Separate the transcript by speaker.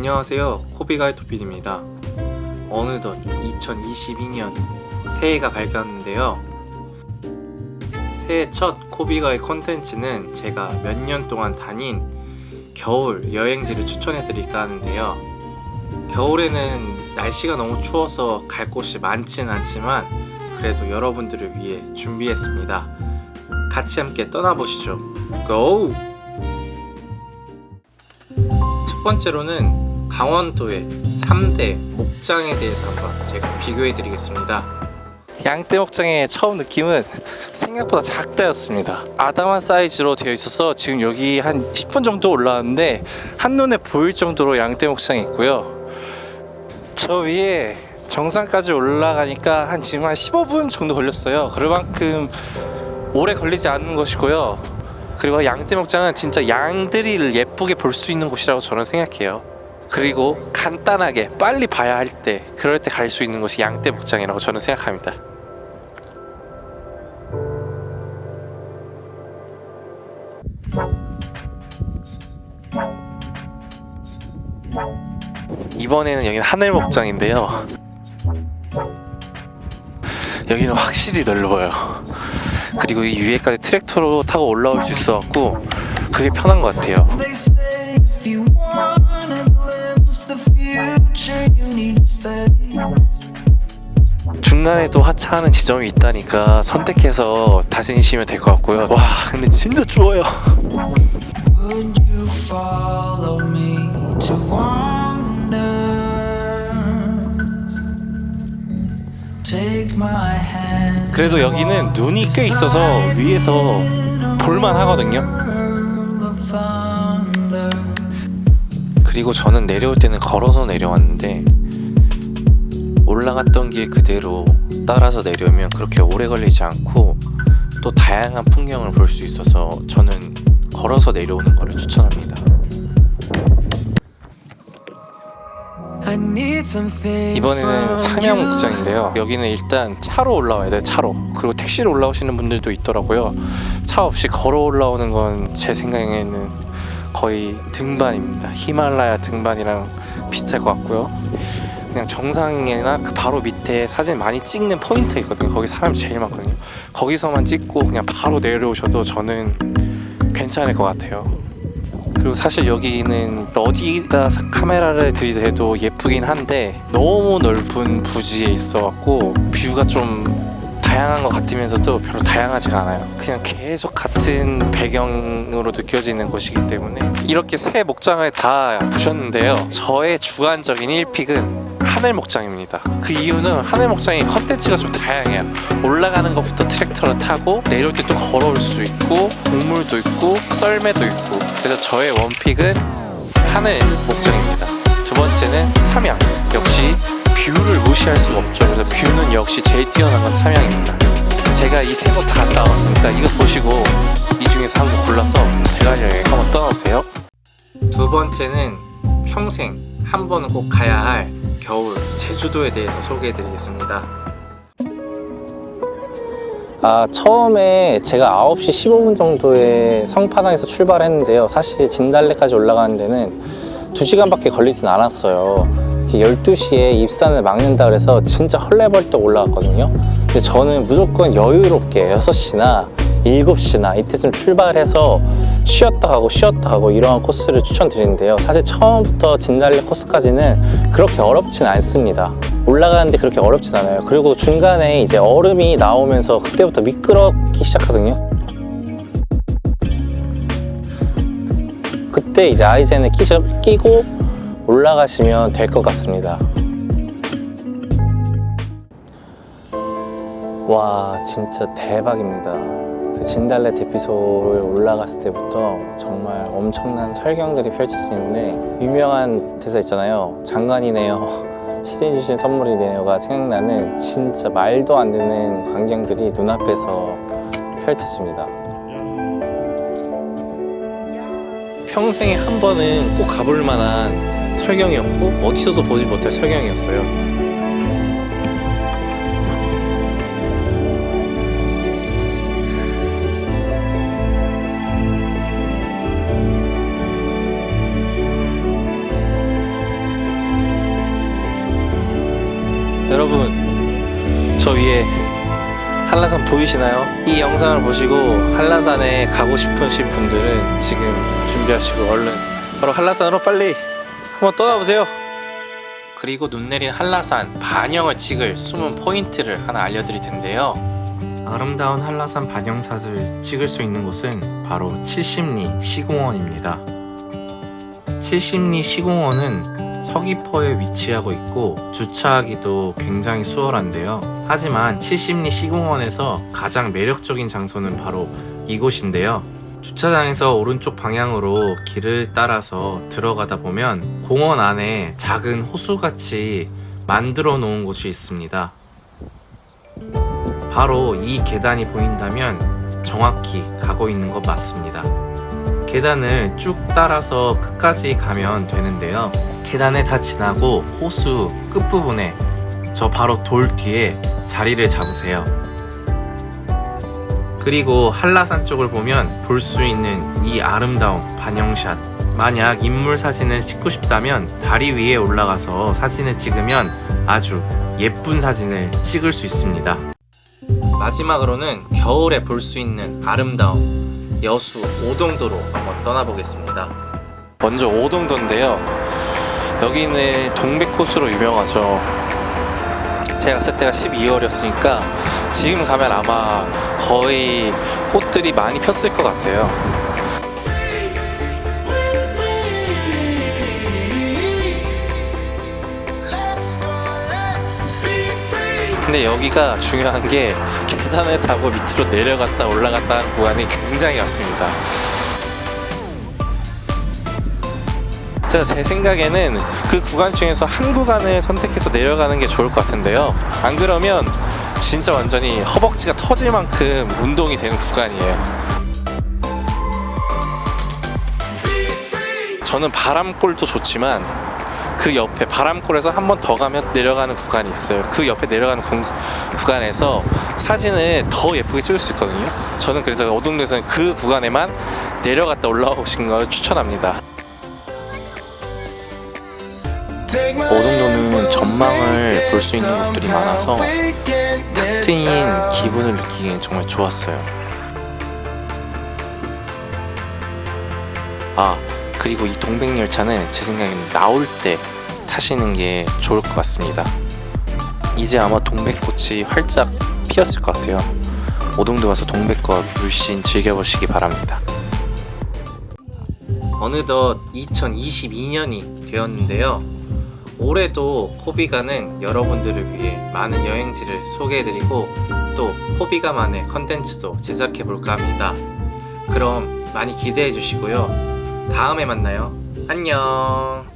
Speaker 1: 안녕하세요. 코비가이토필입니다. 어느덧 2022년 새해가 밝았는데요. 새해 첫 코비가이 콘텐츠는 제가 몇 년 동안 다닌 겨울 여행지를 추천해 드릴까 하는데요. 겨울에는 날씨가 너무 추워서 갈 곳이 많진 않지만 그래도 여러분들을 위해 준비했습니다. 같이 함께 떠나보시죠. 고! 첫 번째로는 강원도의 3대 목장에 대해서 한번 제가 비교해 드리겠습니다. 양떼 목장의 처음 느낌은 생각보다 작다였습니다. 아담한 사이즈로 되어 있어서 지금 여기 한 10분 정도 올라왔는데 한눈에 보일 정도로 양떼 목장이 있고요. 저 위에 정상까지 올라가니까 한 지금 한 15분 정도 걸렸어요. 그만큼 오래 걸리지 않는 것이고요. 그리고 양떼 목장은 진짜 양들이를 예쁘게 볼 수 있는 곳이라고 저는 생각해요 그리고 간단하게 빨리 봐야 할 때 그럴 때 갈 수 있는 곳이 양떼 목장이라고 저는 생각합니다. 이번에는 여기는 하늘 목장인데요. 여기는 확실히 넓어요. 그리고 이 위에까지 트랙터로 타고 올라올 수 있어갖고 그게 편한 것 같아요 중간에도 하차하는 지점이 있다니까 선택해서 다니시면 될 것 같고요 와 근데 진짜 추워요. 그래도 여기는 눈이 꽤 있어서 위에서 볼만 하거든요. 그리고 저는 내려올 때는 걸어서 내려왔는데 올라갔던 길 그대로 따라서 내려오면 그렇게 오래 걸리지 않고 또 다양한 풍경을 볼 수 있어서 저는 걸어서 내려오는 것을 추천합니다. 이번에는
Speaker 2: you.
Speaker 1: 목장인데요. 여기는 일단 차로 올라와야 돼요 차로. 그리고 택시로 올라오시는 분들도 있더라고요. 차 없이 걸어 올라오는 건 제 생각에는 거의 등반입니다. 히말라야 등반이랑 비슷할 것 같고요 그냥 정상이나 그 바로 밑에 사진 많이 찍는 포인트 있거든요. 거기 사람이 제일 많거든요. 거기서만 찍고 그냥 바로 내려오셔도 저는 괜찮을 것 같아요. 그리고 사실 여기는 어디다 사- 카메라를 들이대도 예쁘긴 한데 너무 넓은 부지에 있어갖고 뷰가 좀 다양한 것 같으면서도 별로 다양하지가 않아요. 그냥 계속 같은 배경으로 느껴지는 곳이기 때문에 이렇게 새 목장을 다 보셨는데요. 저의 주관적인 1픽은 하늘 목장입니다. 그 이유는 하늘 목장이 컨텐츠가 좀 다양해요. 올라가는 것부터 트랙터를 타고 내려올 때 또 걸어올 수 있고 동물도 있고 썰매도 있고. 그래서 저의 원픽은 하늘 목장입니다. 두 번째는 삼양. 역시 view를 무시할 수가 없죠. 그래서 view는 역시 제일 뛰어난 건 삼양입니다. 제가 이 세 곳 다 갔다 왔으니까 이거 보시고 이 중에서 한 곳 골라서 대관령 여행 한번 떠나보세요. 두 번째는 평생 한 번은 꼭 가야 할 겨울 제주도에 대해서 소개해 드리겠습니다. 아 처음에 제가 9시 15분 정도에 성판악에서 출발했는데요. 사실 진달래까지 올라가는 데는 2시간밖에 걸리진 않았어요. 이렇게 12시에 입산을 막는다 그래서 진짜 헐레벌떡 올라갔거든요. 근데 저는 무조건 여유롭게 6시나 7시나 이때쯤 출발해서 쉬었다 가고 쉬었다 가고 이러한 코스를 추천드리는데요. 사실 처음부터 진달래 코스까지는 그렇게 어렵진 않습니다. 올라가는데 그렇게 어렵진 않아요. 그리고 중간에 이제 얼음이 나오면서 그때부터 미끄럽기 시작하거든요. 그때 이제 아이젠을 끼고 올라가시면 될 것 같습니다. 와 진짜 대박입니다 그 진달래 대피소를 올라갔을 때부터 정말 엄청난 설경들이 펼쳐지는데 유명한 대사 있잖아요. 장관이네요. 시대 주신 선물이네요가 생각나는 진짜 말도 안 되는 광경들이 눈앞에서 펼쳐집니다. 평생에 한 번은 꼭 가볼 만한 설경이었고 어디서도 보지 못할 설경이었어요 보이시나요? 이 영상을 보시고 한라산에 가고 싶으신 분들은 지금 준비하시고 얼른 바로 한라산으로 빨리 한번 떠나보세요. 그리고 눈 내린 한라산 반영을 찍을 숨은 포인트를 하나 알려드릴 텐데요. 아름다운 한라산 반영샷을 찍을 수 있는 곳은 바로 70리 시공원입니다. 70리 시공원은 서귀포에 위치하고 있고 주차하기도 굉장히 수월한데요. 하지만 70리 시공원에서 가장 매력적인 장소는 바로 이곳인데요. 주차장에서 오른쪽 방향으로 길을 따라서 들어가다 보면 공원 안에 작은 호수같이 만들어 놓은 곳이 있습니다. 바로 이 계단이 보인다면 정확히 가고 있는 것 맞습니다. 계단을 쭉 따라서 끝까지 가면 되는데요. 계단을 다 지나고 호수 끝부분에 저 바로 돌 뒤에 자리를 잡으세요. 그리고 한라산 쪽을 보면 볼 수 있는 이 아름다운 반영샷. 만약 인물 사진을 찍고 싶다면 다리 위에 올라가서 사진을 찍으면 아주 예쁜 사진을 찍을 수 있습니다. 마지막으로는 겨울에 볼 수 있는 아름다운 여수 오동도로 한번 떠나보겠습니다. 먼저 오동도인데요. 여기는 동백호수로 유명하죠. 제가 갔을 때가 12월이었으니까 지금 가면 아마 거의 꽃들이 많이 폈을 것 같아요. 근데 여기가 중요한 게 계단을 타고 밑으로 내려갔다 올라갔다 하는 구간이 굉장히 많습니다. 그래서 제 생각에는 그 구간 중에서 한 구간을 선택해서 내려가는 게 좋을 것 같은데요. 안 그러면 진짜 완전히 허벅지가 터질 만큼 운동이 되는 구간이에요. 저는 바람골도 좋지만 그 옆에 바람골에서 한 번 더 가면 내려가는 구간이 있어요. 그 옆에 내려가는 구, 구간에서 사진을 더 예쁘게 찍을 수 있거든요. 저는 그래서 어동도에서는 그 구간에만 내려갔다 올라오신 걸 추천합니다. 오동도는 전망을 볼 수 있는 곳들이 많아서 탁 트인. 기분을 느끼기엔 정말 좋았어요. 아 그리고 이 동백열차는 제 생각에는 나올 때 타시는 게 좋을 것 같습니다. 이제 아마 동백꽃이 활짝 피었을 것 같아요. 오동도 가서 동백꽃 물씬 즐겨보시기 바랍니다. 어느덧 2022년이 되었는데요. 올해도 코비가는 여러분들을 위해 많은 여행지를 소개해드리고 또 코비가만의 컨텐츠도 제작해볼까 합니다. 그럼 많이 기대해 주시고요. 다음에 만나요. 안녕.